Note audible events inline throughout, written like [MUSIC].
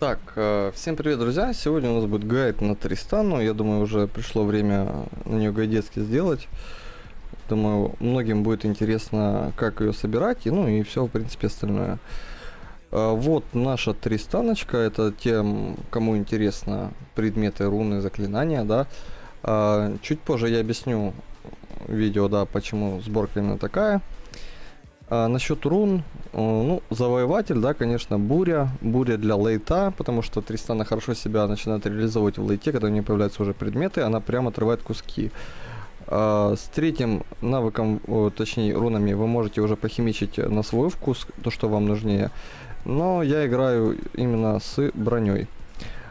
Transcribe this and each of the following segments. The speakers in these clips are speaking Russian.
Так, э, всем привет, друзья! Сегодня у нас будет гайд на Тристану. Я думаю, уже пришло время на нее гайдецки сделать. Думаю, многим будет интересно, как ее собирать, и ну и все, в принципе, остальное. Э, вот наша Тристаночка, это тем, кому интересно предметы, руны, заклинания, да. Э, чуть позже я объясню видео, да, почему сборка именно такая. А, насчет рун, ну, завоеватель, да, конечно, буря. Буря для лейта, потому что Тристана хорошо себя начинает реализовывать в лейте, когда у нее появляются уже предметы, она прямо отрывает куски. А, с третьим навыком, точнее рунами, вы можете уже похимичить на свой вкус, то, что вам нужнее. Но я играю именно с броней.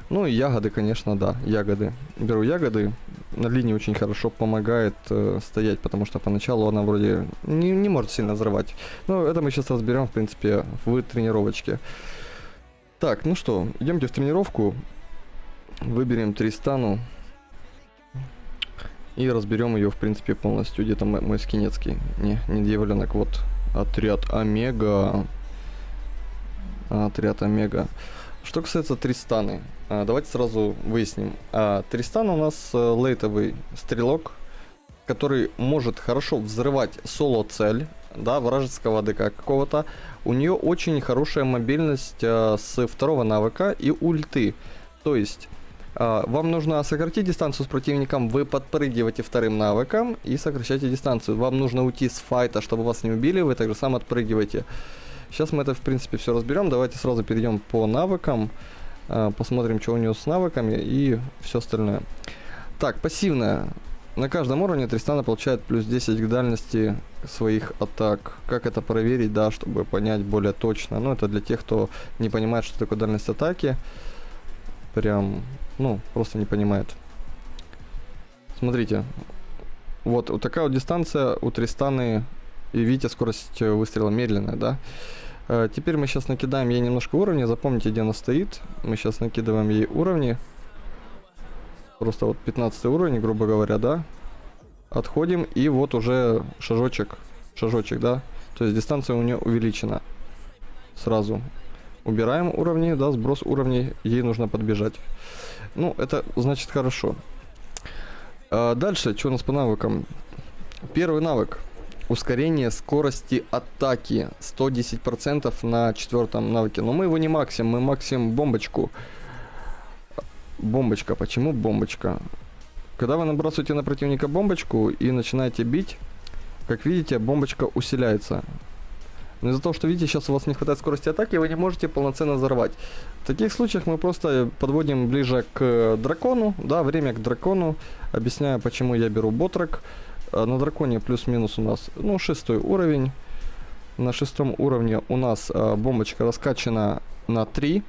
Ну ягоды, конечно, да, ягоды. Беру ягоды. На линии очень хорошо помогает э, стоять, потому что поначалу она вроде не, не может сильно взрывать. Но это мы сейчас разберем, в принципе, в тренировочке. Так, ну что, идемте в тренировку. Выберем Тристану. И разберем ее, в принципе, полностью. Где-то мой, мой скинецкий. Не, не дьяволенок, вот. Отряд Омега. Отряд Омега. Что касается Тристаны, а, давайте сразу выясним. А, Тристан у нас э, лейтовый стрелок, который может хорошо взрывать соло-цель, да, вражеского ДК какого-то. У нее очень хорошая мобильность а, с второго навыка и ульты. То есть, вам нужно сократить дистанцию с противником, вы подпрыгиваете вторым навыком и сокращаете дистанцию. Вам нужно уйти с файта, чтобы вас не убили, вы также сам отпрыгиваете. Сейчас мы это, в принципе, все разберем. Давайте сразу перейдем по навыкам. Э, посмотрим, что у него с навыками и все остальное. Так, пассивная. На каждом уровне Тристана получает плюс 10 к дальности своих атак. Как это проверить, да, чтобы понять более точно. Ну, это для тех, кто не понимает, что такое дальность атаки. Прям, ну, просто не понимает. Смотрите. Вот, вот такая вот дистанция у Тристаны и видите, скорость э, выстрела медленная, да? Э, теперь мы сейчас накидаем ей немножко уровней. Запомните, где она стоит. Мы сейчас накидываем ей уровни. Просто вот 15 уровень, грубо говоря, да? Отходим, и вот уже шажочек. Шажочек, да? То есть дистанция у нее увеличена. Сразу. Убираем уровни, да, сброс уровней. Ей нужно подбежать. Ну, это значит хорошо. А дальше, что у нас по навыкам? Первый навык ускорение скорости атаки 110% на четвертом навыке. Но мы его не максим, мы максим бомбочку. Бомбочка. Почему бомбочка? Когда вы набрасываете на противника бомбочку и начинаете бить, как видите, бомбочка усиляется. Но из-за того, что видите, сейчас у вас не хватает скорости атаки, вы не можете полноценно взорвать. В таких случаях мы просто подводим ближе к дракону, да, время к дракону. Объясняю, почему я беру ботрек. А, на драконе плюс-минус у нас, ну, шестой уровень. На шестом уровне у нас а, бомбочка раскачана на 3.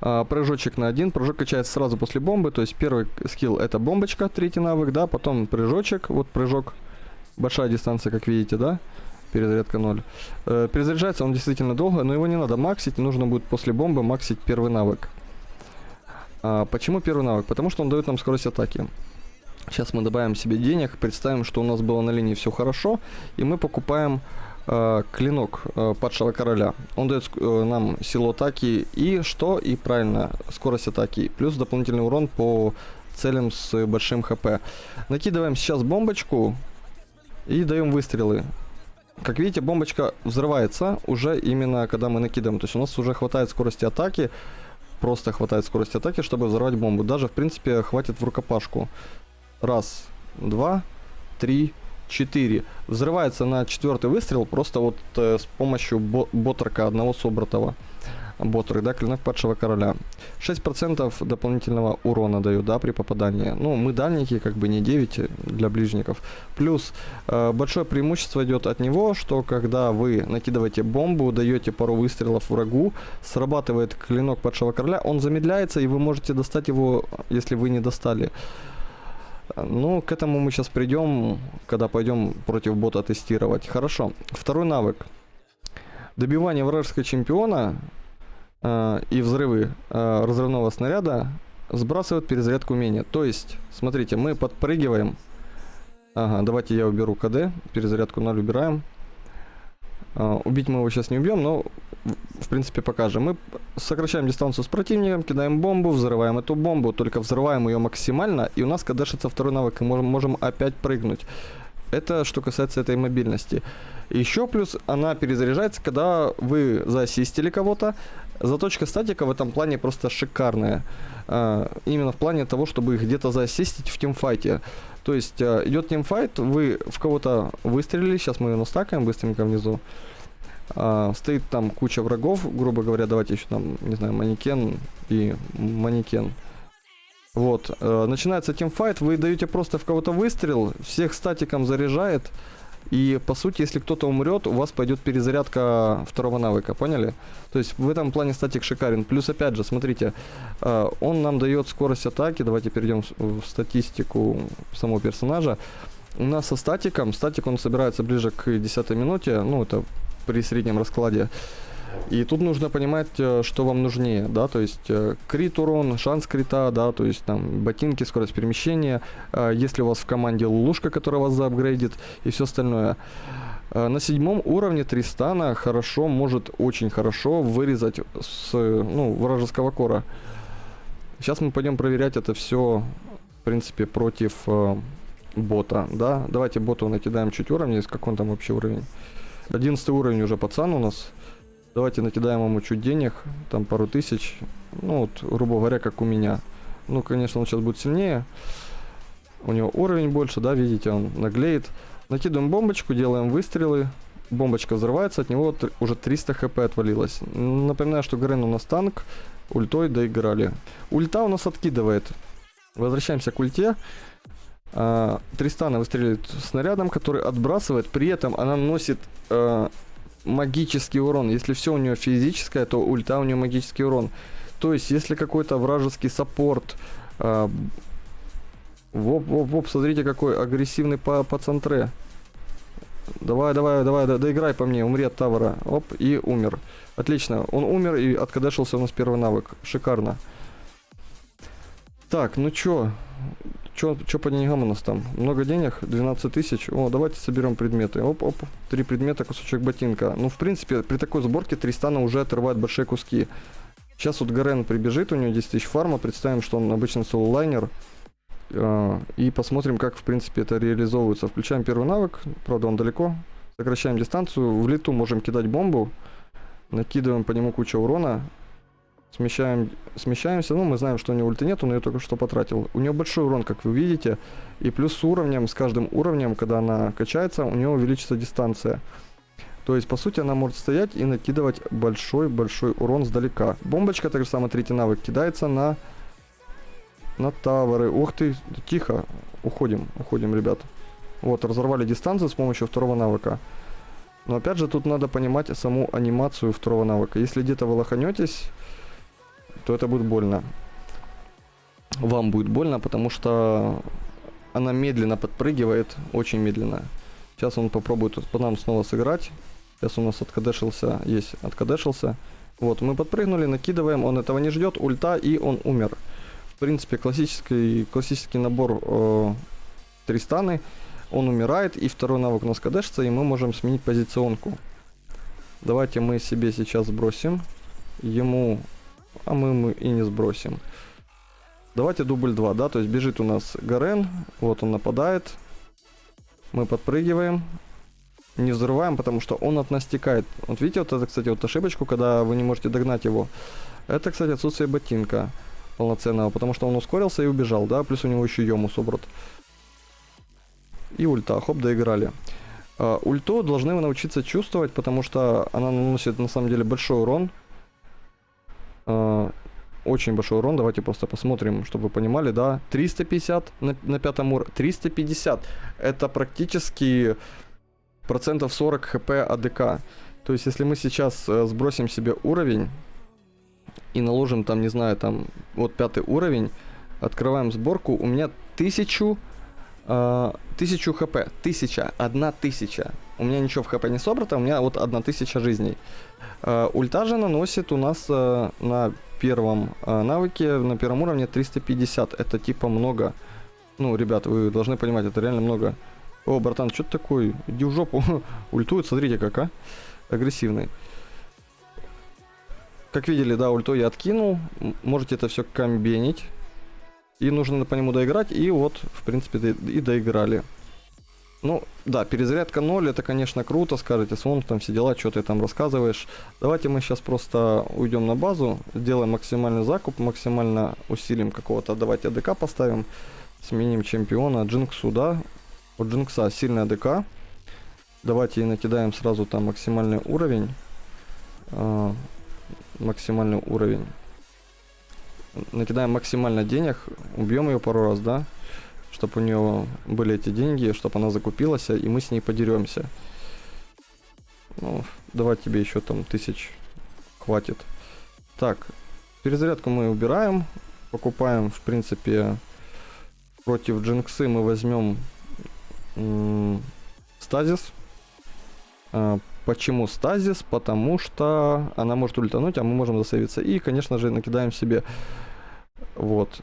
А, прыжочек на 1. Прыжок качается сразу после бомбы. То есть первый скилл это бомбочка, третий навык, да. Потом прыжочек, вот прыжок. Большая дистанция, как видите, да. Перезарядка 0. Э, перезаряжается он действительно долго, но его не надо максить. Нужно будет после бомбы максить первый навык. А, почему первый навык? Потому что он дает нам скорость атаки. Сейчас мы добавим себе денег, представим, что у нас было на линии все хорошо, и мы покупаем э, клинок э, падшего короля. Он дает э, нам силу атаки и что? И правильно, скорость атаки, плюс дополнительный урон по целям с большим хп. Накидываем сейчас бомбочку и даем выстрелы. Как видите, бомбочка взрывается уже именно когда мы накидываем. То есть у нас уже хватает скорости атаки, просто хватает скорости атаки, чтобы взорвать бомбу. Даже, в принципе, хватит в рукопашку. Раз, два, три, четыре. Взрывается на четвертый выстрел просто вот э, с помощью бо ботрака одного собратого. Ботрак, да, клинок падшего короля. 6% дополнительного урона дают, да, при попадании. Ну, мы дальники, как бы не 9 для ближников. Плюс э, большое преимущество идет от него, что когда вы накидываете бомбу, даете пару выстрелов врагу, срабатывает клинок падшего короля, он замедляется, и вы можете достать его, если вы не достали. Ну, к этому мы сейчас придем, когда пойдем против бота тестировать. Хорошо. Второй навык. Добивание вражеского чемпиона э, и взрывы э, разрывного снаряда сбрасывают перезарядку умения. То есть, смотрите, мы подпрыгиваем. Ага, давайте я уберу КД. Перезарядку 0 убираем. Э, убить мы его сейчас не убьем, но в принципе, покажем. Мы сокращаем дистанцию с противником, кидаем бомбу, взрываем эту бомбу, только взрываем ее максимально, и у нас кадешится второй навык, и можем, можем опять прыгнуть. Это что касается этой мобильности. Еще плюс она перезаряжается, когда вы заассистили кого-то. Заточка статика в этом плане просто шикарная. А, именно в плане того, чтобы где-то заассистить в тимфайте. То есть а, идет тимфайт, вы в кого-то выстрелили, сейчас мы ее настакаем быстренько внизу. А, стоит там куча врагов, грубо говоря, давайте еще там, не знаю, манекен и манекен. Вот, э, начинается тимфайт, вы даете просто в кого-то выстрел, всех статиком заряжает, и по сути, если кто-то умрет, у вас пойдет перезарядка второго навыка, поняли? То есть в этом плане статик шикарен. Плюс опять же, смотрите, э, он нам дает скорость атаки. Давайте перейдем в статистику самого персонажа. У нас со статиком, статик он собирается ближе к 10 минуте, ну это при среднем раскладе. И тут нужно понимать, э, что вам нужнее, да, то есть э, крит урон, шанс крита, да, то есть там ботинки, скорость перемещения, э, если у вас в команде лулушка, которая вас заапгрейдит и все остальное. На седьмом уровне Тристана хорошо, может очень хорошо вырезать с ну, вражеского кора. Сейчас мы пойдем проверять это все, в принципе, против э, бота, да. Давайте боту накидаем чуть уровня, как он там вообще уровень. 11 уровень уже пацан у нас. Давайте накидаем ему чуть денег, там пару тысяч. Ну, вот, грубо говоря, как у меня. Ну, конечно, он сейчас будет сильнее. У него уровень больше, да, видите, он наглеет. Накидываем бомбочку, делаем выстрелы. Бомбочка взрывается, от него уже 300 хп отвалилось. Напоминаю, что Грен у нас танк, ультой доиграли. Ульта у нас откидывает. Возвращаемся к ульте. А, Тристана выстреливает снарядом, который отбрасывает. При этом она наносит а, магический урон. Если все у нее физическое, то ульта у нее магический урон. То есть, если какой-то вражеский саппорт... Э, воп, воп, воп, смотрите, какой агрессивный по, по центре. Давай, давай, давай, да, доиграй по мне, умри от тавара. Оп, и умер. Отлично, он умер и откадешился у нас первый навык. Шикарно. Так, ну чё, Что по деньгам у нас там? Много денег? 12 тысяч. О, давайте соберем предметы. Оп, оп. Три предмета, кусочек ботинка. Ну, в принципе, при такой сборке Тристана уже отрывает большие куски. Сейчас вот Гарен прибежит, у него 10 тысяч фарма. Представим, что он обычный соло-лайнер. Э, и посмотрим, как, в принципе, это реализовывается. Включаем первый навык. Правда, он далеко. Сокращаем дистанцию. В лету можем кидать бомбу. Накидываем по нему кучу урона. Смещаем, смещаемся, ну, мы знаем, что у него ульты нет, он ее только что потратил. У нее большой урон, как вы видите, и плюс с уровнем, с каждым уровнем, когда она качается, у нее увеличится дистанция. То есть, по сути, она может стоять и накидывать большой-большой урон сдалека. Бомбочка, так же самое, третий навык, кидается на, на таверы. Ух ты, тихо, уходим, уходим, ребят. Вот, разорвали дистанцию с помощью второго навыка. Но опять же, тут надо понимать саму анимацию второго навыка. Если где-то вы лоханетесь, то это будет больно. Вам будет больно, потому что она медленно подпрыгивает, очень медленно. Сейчас он попробует по нам снова сыграть. Сейчас у нас откадешился, есть, откадешился. Вот, мы подпрыгнули, накидываем, он этого не ждет, ульта, и он умер. В принципе, классический, классический набор э, Тристаны. Он умирает, и второй навык у нас кадешится, и мы можем сменить позиционку. Давайте мы себе сейчас сбросим. Ему а мы, мы и не сбросим. Давайте дубль 2, да, то есть бежит у нас Гарен, вот он нападает, мы подпрыгиваем, не взрываем, потому что он от нас текает. Вот видите, вот это, кстати, вот ошибочку, когда вы не можете догнать его. Это, кстати, отсутствие ботинка полноценного, потому что он ускорился и убежал, да, плюс у него еще Йому собрат. И ульта, хоп, доиграли. Uh, ульту должны вы научиться чувствовать, потому что она наносит на самом деле большой урон. Э, очень большой урон. Давайте просто посмотрим, чтобы вы понимали, да. 350 на, на пятом уровне. 350. Это практически процентов 40 хп АДК. То есть, если мы сейчас э, сбросим себе уровень и наложим там, не знаю, там, вот пятый уровень, открываем сборку, у меня 1000 Uh, тысячу хп, тысяча, одна тысяча. У меня ничего в хп не собрано, у меня вот одна тысяча жизней. Uh, ульта же наносит у нас uh, на первом uh, навыке, на первом уровне 350. Это типа много. Ну, ребят, вы должны понимать, это реально много. О, братан, что ты такой? Иди в жопу. [LAUGHS] Ультует, смотрите как, а? Агрессивный. как видели, да, ульту я откинул. Можете это все комбинить. И нужно по нему доиграть. И вот, в принципе, и доиграли. Ну, да, перезарядка 0, это, конечно, круто, скажете, Свон, там все дела, что ты там рассказываешь. Давайте мы сейчас просто уйдем на базу, сделаем максимальный закуп, максимально усилим какого-то, давайте АДК поставим, сменим чемпиона, Джинксу, да, у Джинкса сильная АДК. Давайте и накидаем сразу там максимальный уровень. А, максимальный уровень. Накидаем максимально денег, убьем ее пару раз, да, чтобы у нее были эти деньги, чтобы она закупилась, и мы с ней подеремся. Ну, давай тебе еще там тысяч хватит. Так, перезарядку мы убираем, покупаем, в принципе, против Джинксы мы возьмем стазис. А, почему стазис? Потому что она может ультануть, а мы можем засейвиться. И, конечно же, накидаем себе вот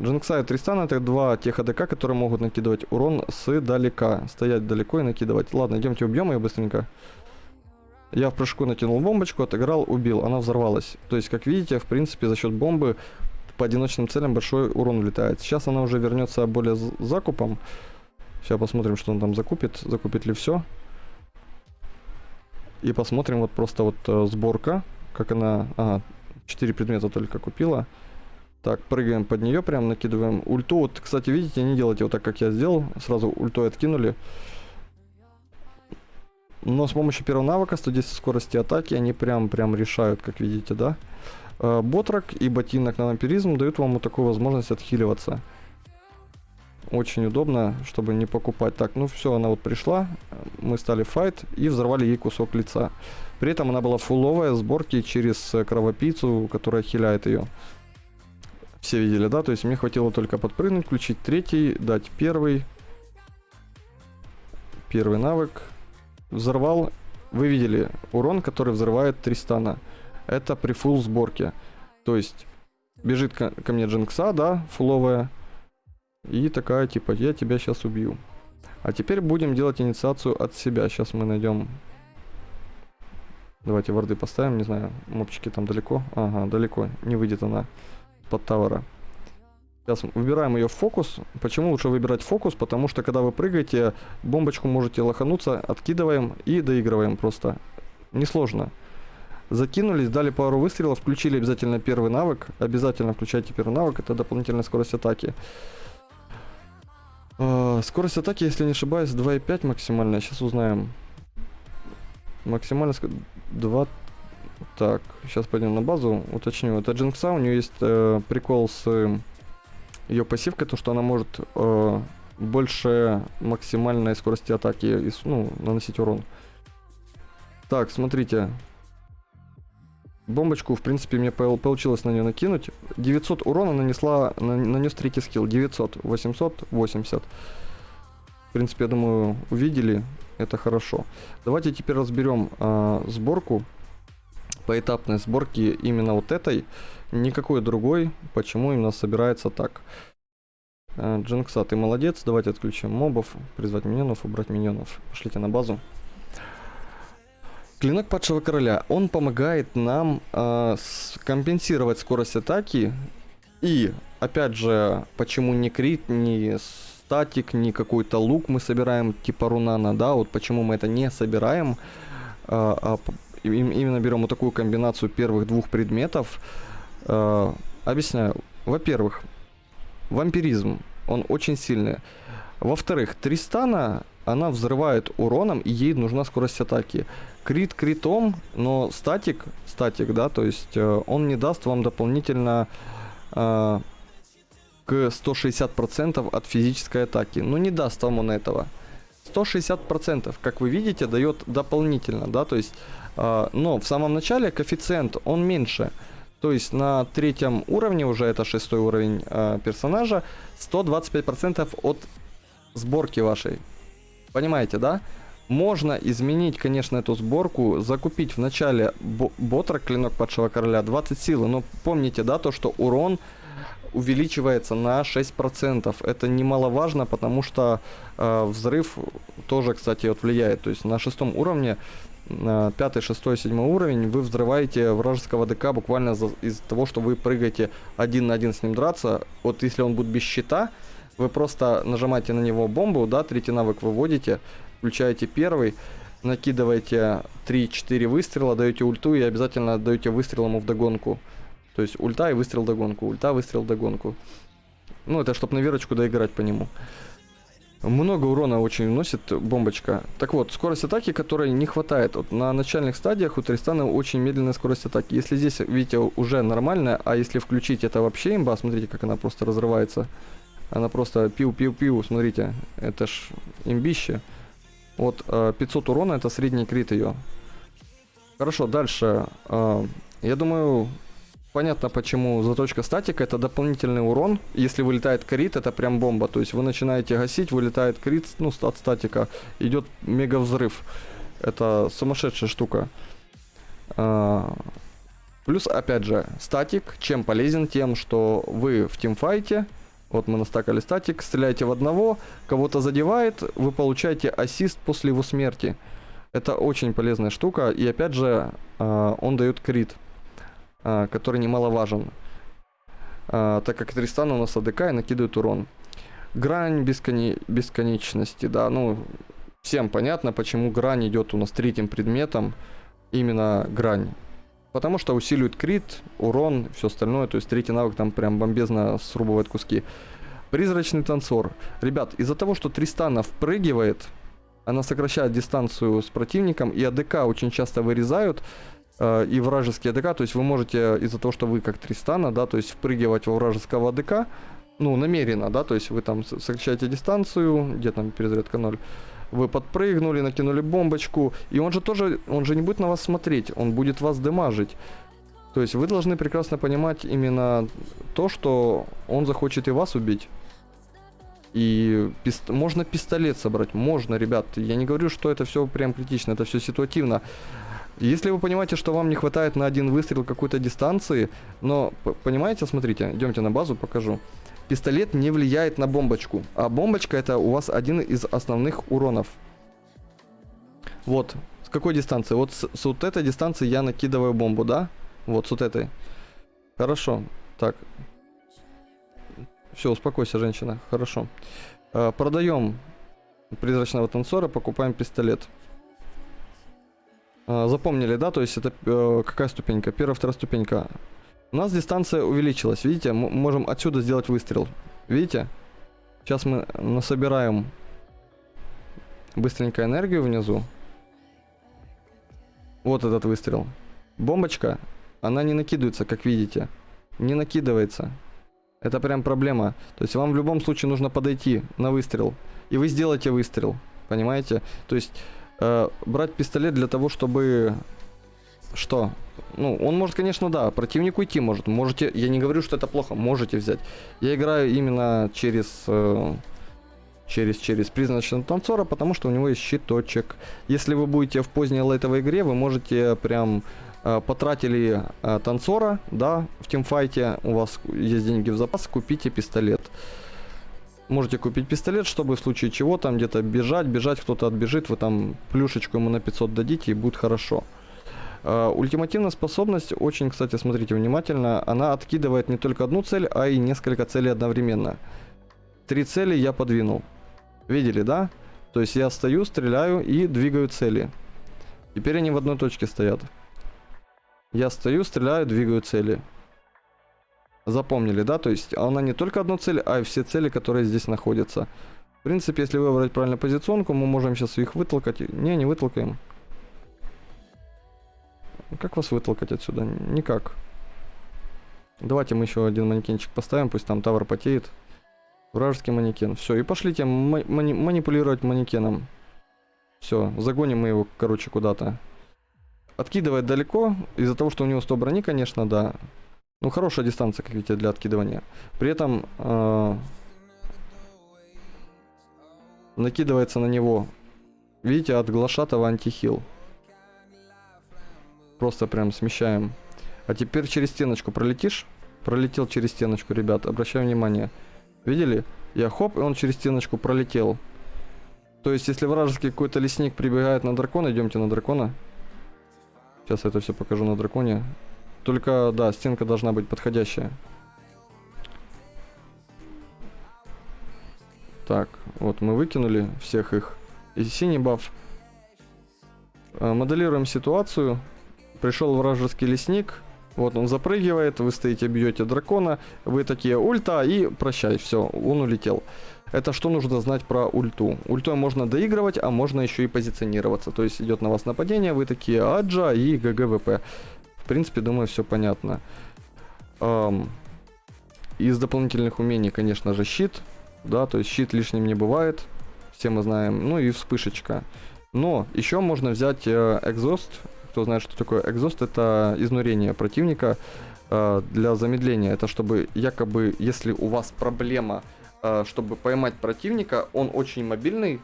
Джинкса и Тристан это два тех АДК, которые могут накидывать урон с далека. Стоять далеко и накидывать. Ладно, идемте убьем ее быстренько. Я в прыжку накинул бомбочку, отыграл, убил. Она взорвалась. То есть, как видите, в принципе, за счет бомбы по одиночным целям большой урон влетает. Сейчас она уже вернется более закупом. Сейчас посмотрим, что он там закупит. Закупит ли все. И посмотрим вот просто вот э, сборка. Как она... Ага, 4 предмета только купила. Так, прыгаем под нее, прям накидываем ульту. Вот, кстати, видите, не делайте вот так, как я сделал. Сразу ультой откинули. Но с помощью первого навыка 110 скорости атаки они прям, прям решают, как видите, да? Э, Ботрак и ботинок на вампиризм дают вам вот такую возможность отхиливаться. Очень удобно, чтобы не покупать. Так, ну все, она вот пришла. Мы стали файт и взорвали ей кусок лица. При этом она была фуловая, сборки через э, кровопийцу, которая хиляет ее. Все видели, да? То есть мне хватило только подпрыгнуть, включить третий, дать первый. Первый навык. Взорвал. Вы видели урон, который взрывает Тристана. Это при фул сборке. То есть бежит ко, ко мне Джинкса, да, фуловая. И такая типа, я тебя сейчас убью. А теперь будем делать инициацию от себя. Сейчас мы найдем... Давайте варды поставим, не знаю, мопчики там далеко. Ага, далеко, не выйдет она под тавера. Сейчас выбираем ее в фокус. Почему лучше выбирать фокус? Потому что когда вы прыгаете, бомбочку можете лохануться, откидываем и доигрываем просто. Несложно. Закинулись, дали пару выстрелов, включили обязательно первый навык. Обязательно включайте первый навык, это дополнительная скорость атаки. А, скорость атаки, если не ошибаюсь, 2,5 максимальная. Сейчас узнаем. Максимально 2 так, сейчас пойдем на базу, уточню. Это Джинкса, у нее есть э, прикол с э, ее пассивкой, то что она может э, больше максимальной скорости атаки и, ну, наносить урон. Так, смотрите. Бомбочку, в принципе, мне пол- получилось на нее накинуть. 900 урона нанесла, на- нанес третий скилл. 900, 880. В принципе, я думаю, увидели. Это хорошо. Давайте теперь разберем а, сборку поэтапной сборки именно вот этой, никакой другой, почему именно собирается так. Э, Джинкса, ты молодец, давайте отключим мобов, призвать миньонов, убрать миньонов. Пошлите на базу. Клинок падшего короля, он помогает нам э, компенсировать скорость атаки и, опять же, почему не крит, не статик, не какой-то лук мы собираем типа рунана, да, вот почему мы это не собираем, а, а им- именно берем вот такую комбинацию первых двух предметов. Э, объясняю. Во-первых, вампиризм, он очень сильный. Во-вторых, Тристана, она взрывает уроном, и ей нужна скорость атаки. Крит критом, но статик, статик, да, то есть э, он не даст вам дополнительно э, к 160% от физической атаки. Ну не даст вам он этого. 160%, как вы видите, дает дополнительно, да, то есть, но в самом начале коэффициент, он меньше. То есть на третьем уровне, уже это шестой уровень э, персонажа, 125% от сборки вашей. Понимаете, да? Можно изменить, конечно, эту сборку, закупить в начале бо- ботра, клинок падшего короля, 20 силы, но помните, да, то, что урон увеличивается на 6%. Это немаловажно, потому что э, взрыв тоже, кстати, вот влияет. То есть на шестом уровне 5, 6, 7 уровень, вы взрываете вражеского ДК буквально за- из-за того, что вы прыгаете один на один с ним драться. Вот если он будет без щита, вы просто нажимаете на него бомбу, да, третий навык выводите, включаете первый, накидываете 3-4 выстрела, даете ульту и обязательно даете выстрел ему в догонку. То есть ульта и выстрел догонку, ульта, выстрел догонку. Ну, это чтобы на верочку доиграть по нему. Много урона очень вносит бомбочка. Так вот, скорость атаки, которой не хватает. Вот на начальных стадиях у Тристана очень медленная скорость атаки. Если здесь, видите, уже нормальная, а если включить это вообще имба, смотрите, как она просто разрывается. Она просто пиу-пиу-пиу, смотрите, это ж имбище. Вот э, 500 урона, это средний крит ее. Хорошо, дальше. Э, я думаю, понятно, почему заточка статика. Это дополнительный урон. Если вылетает крит, это прям бомба. То есть вы начинаете гасить, вылетает крит, ну, от статика. Идет мега взрыв. Это сумасшедшая штука. А, Плюс, опять же, статик чем полезен? Тем, что вы в тимфайте, вот мы настакали статик, стреляете в одного, кого-то задевает, вы получаете ассист после его смерти. Это очень полезная штука, и опять же, а, он дает крит, который немаловажен. А, так как Тристан у нас АДК и накидывает урон. Грань бесконе- бесконечности, да, ну, всем понятно, почему грань идет у нас третьим предметом, именно грань. Потому что усиливает крит, урон, все остальное. То есть третий навык там прям бомбезно срубывает куски. Призрачный танцор. Ребят, из-за того, что Тристана впрыгивает, она сокращает дистанцию с противником, и АДК очень часто вырезают, и вражеские АДК, то есть вы можете из-за того, что вы как Тристана, да, то есть впрыгивать во вражеского АДК, ну, намеренно, да, то есть вы там сокращаете дистанцию, где там перезарядка 0, вы подпрыгнули, накинули бомбочку, и он же тоже, он же не будет на вас смотреть, он будет вас демажить. То есть вы должны прекрасно понимать именно то, что он захочет и вас убить. И пист- можно пистолет собрать, можно, ребят. Я не говорю, что это все прям критично, это все ситуативно. Если вы понимаете, что вам не хватает на один выстрел какой-то дистанции, но понимаете, смотрите, идемте на базу, покажу. Пистолет не влияет на бомбочку, а бомбочка это у вас один из основных уронов. Вот, с какой дистанции? Вот с, с вот этой дистанции я накидываю бомбу, да? Вот с вот этой. Хорошо, так. Все, успокойся, женщина, хорошо. Э, продаем призрачного танцора, покупаем пистолет. Э, запомнили, да? То есть это э, какая ступенька? Первая, вторая ступенька. У нас дистанция увеличилась, видите? Мы можем отсюда сделать выстрел. Видите? Сейчас мы насобираем быстренько энергию внизу. Вот этот выстрел. Бомбочка, она не накидывается, как видите. Не накидывается. Это прям проблема. То есть вам в любом случае нужно подойти на выстрел. И вы сделаете выстрел. Понимаете? То есть э, брать пистолет для того, чтобы... Что? Ну, он может, конечно, да, противник уйти может. Можете, я не говорю, что это плохо, можете взять. Я играю именно через... э, через, через призрачного танцора, потому что у него есть щиточек. Если вы будете в поздней лайтовой игре, вы можете прям э, потратили э, танцора, да, в тимфайте, у вас есть деньги в запас, купите пистолет. Можете купить пистолет, чтобы в случае чего там где-то бежать, бежать, кто-то отбежит, вы там плюшечку ему на 500 дадите и будет хорошо. Э, ультимативная способность, очень, кстати, смотрите внимательно, она откидывает не только одну цель, а и несколько целей одновременно. Три цели я подвинул. Видели, да? То есть я стою, стреляю и двигаю цели. Теперь они в одной точке стоят. Я стою, стреляю, двигаю цели. Запомнили, да? То есть она не только одну цель, а и все цели, которые здесь находятся. В принципе, если выбрать правильно позиционку, мы можем сейчас их вытолкать. Не, не вытолкаем. Как вас вытолкать отсюда? Никак. Давайте мы еще один манекенчик поставим, пусть там тавр потеет. Вражеский манекен. Все, и пошлите ма- мани- манипулировать манекеном. Все, загоним мы его, короче, куда-то. Откидывает далеко, из-за того, что у него 100 брони, конечно, да. Ну, хорошая дистанция, как видите, для откидывания. При этом э, накидывается на него, видите, от глашатого антихил. Просто прям смещаем. А теперь через стеночку пролетишь? Пролетел через стеночку, ребят, обращаю внимание. Видели? Я хоп, и он через стеночку пролетел. То есть, если вражеский какой-то лесник прибегает на дракона, идемте на дракона. Сейчас это все покажу на драконе. Только, да, стенка должна быть подходящая. Так, вот мы выкинули всех их. И синий баф. Э, моделируем ситуацию. Пришел вражеский лесник. Вот он запрыгивает, вы стоите, бьете дракона, вы такие ульта и прощай, все, он улетел. Это что нужно знать про ульту? Ультой можно доигрывать, а можно еще и позиционироваться. То есть идет на вас нападение, вы такие аджа и GGWP. Принципе, думаю, все понятно. Эм, из дополнительных умений, конечно же, щит. Да, то есть щит лишним не бывает. Все мы знаем. Ну и вспышечка. Но еще можно взять э, экзост. Кто знает, что такое экзост, это изнурение противника э, для замедления. Это чтобы якобы, если у вас проблема, э, чтобы поймать противника, он очень мобильный,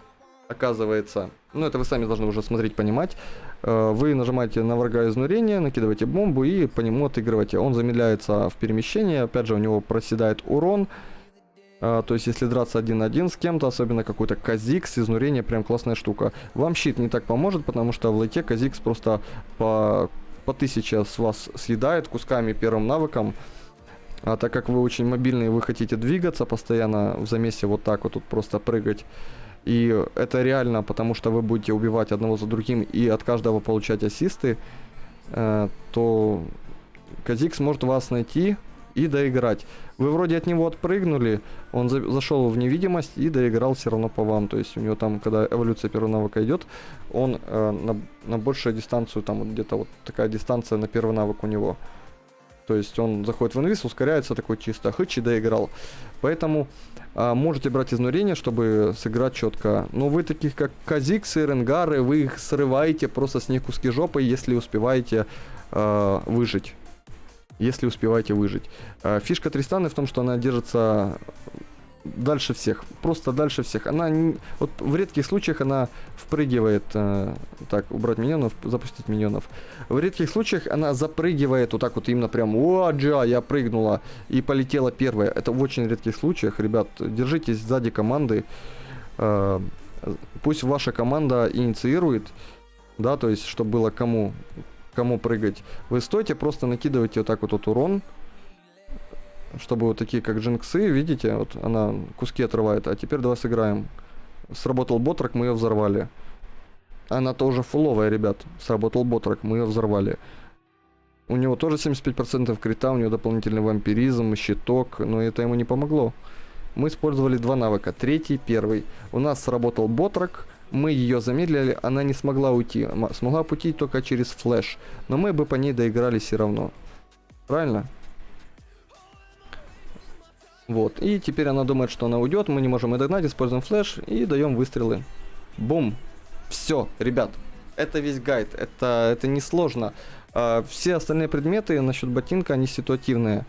оказывается. Ну, это вы сами должны уже смотреть, понимать. Э, вы нажимаете на врага изнурение, накидываете бомбу и по нему отыгрываете. Он замедляется в перемещении, опять же, у него проседает урон. А, то есть, если драться один на один с кем-то, особенно какой-то Казикс, изнурение прям классная штука. Вам щит не так поможет, потому что в лейте Казикс просто по, по тысяче с вас съедает кусками первым навыком. А так как вы очень мобильные, вы хотите двигаться постоянно в замесе вот так вот тут просто прыгать. И это реально, потому что вы будете убивать одного за другим и от каждого получать ассисты, э, то Казикс может вас найти и доиграть. Вы вроде от него отпрыгнули, он за зашел в невидимость и доиграл все равно по вам. То есть у него там, когда эволюция первого навыка идет, он э, на, на большую дистанцию, там где-то вот такая дистанция на первый навык у него. То есть он заходит в инвиз, ускоряется такой чисто, хыч и доиграл. Поэтому а, можете брать изнурение, чтобы сыграть четко. Но вы таких как Казиксы, Ренгары, вы их срываете просто с них куски жопы, если успеваете а, выжить если успеваете выжить. А, фишка Тристаны в том, что она держится дальше всех, просто дальше всех. Она не, вот в редких случаях она впрыгивает, э, так, убрать миньонов, запустить миньонов. В редких случаях она запрыгивает вот так вот именно прям, о, джа, я прыгнула и полетела первая. Это в очень редких случаях, ребят, держитесь сзади команды. Э, пусть ваша команда инициирует, да, то есть, чтобы было кому кому прыгать. Вы стойте, просто накидывайте вот так вот, вот урон, чтобы вот такие как джинксы, видите, вот она куски отрывает. А теперь давай сыграем. Сработал ботрак, мы ее взорвали. Она тоже фуловая, ребят. Сработал ботрак, мы ее взорвали. У него тоже 75% крита, у него дополнительный вампиризм, щиток, но это ему не помогло. Мы использовали два навыка, третий, первый. У нас сработал ботрак, мы ее замедлили, она не смогла уйти. Смогла пути только через флеш. Но мы бы по ней доиграли все равно. Правильно? Вот. И теперь она думает, что она уйдет. Мы не можем ее догнать. Используем флеш и даем выстрелы. Бум. Все, ребят. Это весь гайд. Это, это не сложно. А, все остальные предметы насчет ботинка, они ситуативные.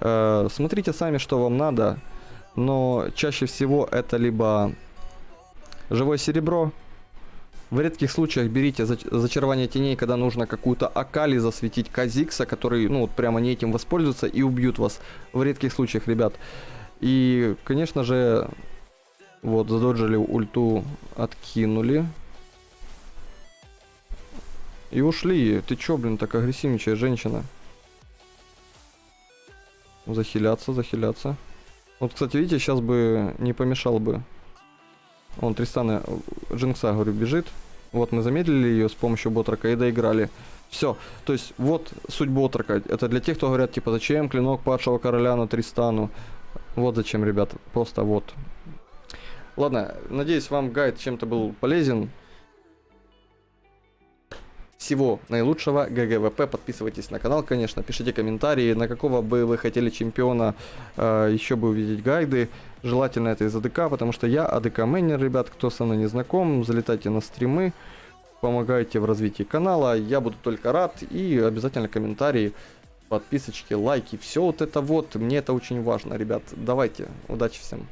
А, смотрите сами, что вам надо. Но чаще всего это либо Живое серебро. В редких случаях берите зачарование теней, когда нужно какую-то Акали засветить Казикса, который, ну, вот прямо не этим воспользуется и убьют вас. В редких случаях, ребят. И, конечно же, вот, задоджили ульту, откинули. И ушли. Ты чё, блин, так агрессивничая женщина? Захиляться, захиляться. Вот, кстати, видите, сейчас бы не помешал бы он Тристана э, Джинкса, говорю, бежит. Вот мы замедлили ее с помощью ботрака и доиграли. Все. То есть вот суть ботрака. Это для тех, кто говорят, типа, зачем клинок падшего короля на Тристану. Вот зачем, ребят. Просто вот. Ладно, надеюсь, вам гайд чем-то был полезен. Всего наилучшего, GGWP, подписывайтесь на канал, конечно, пишите комментарии, на какого бы вы хотели чемпиона э, еще бы увидеть гайды. Желательно это из АДК, потому что я АДК мейнер, ребят, кто со мной не знаком, залетайте на стримы, помогайте в развитии канала, я буду только рад, и обязательно комментарии, подписочки, лайки, все вот это вот, мне это очень важно, ребят, давайте, удачи всем.